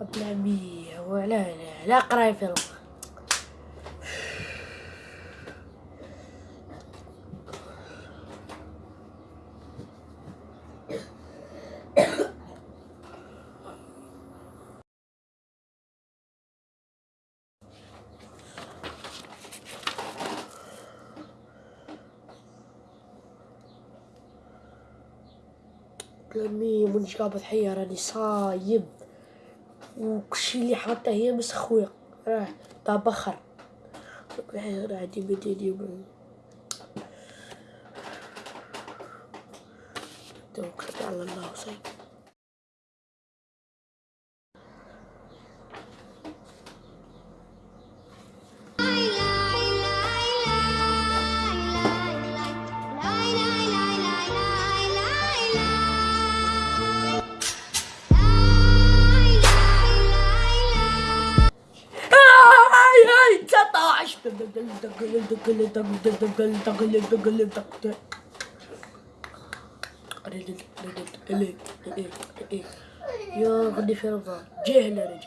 بلا مية ولا لا لا قراي في الوقت بلامي مانيش قابض حية راني صايب وكلشي اللي حاطه هي مسخوية راه تاع بخر راه عندي بديني توكلت على الله وصيب يا غني في رمضان جاهل أنا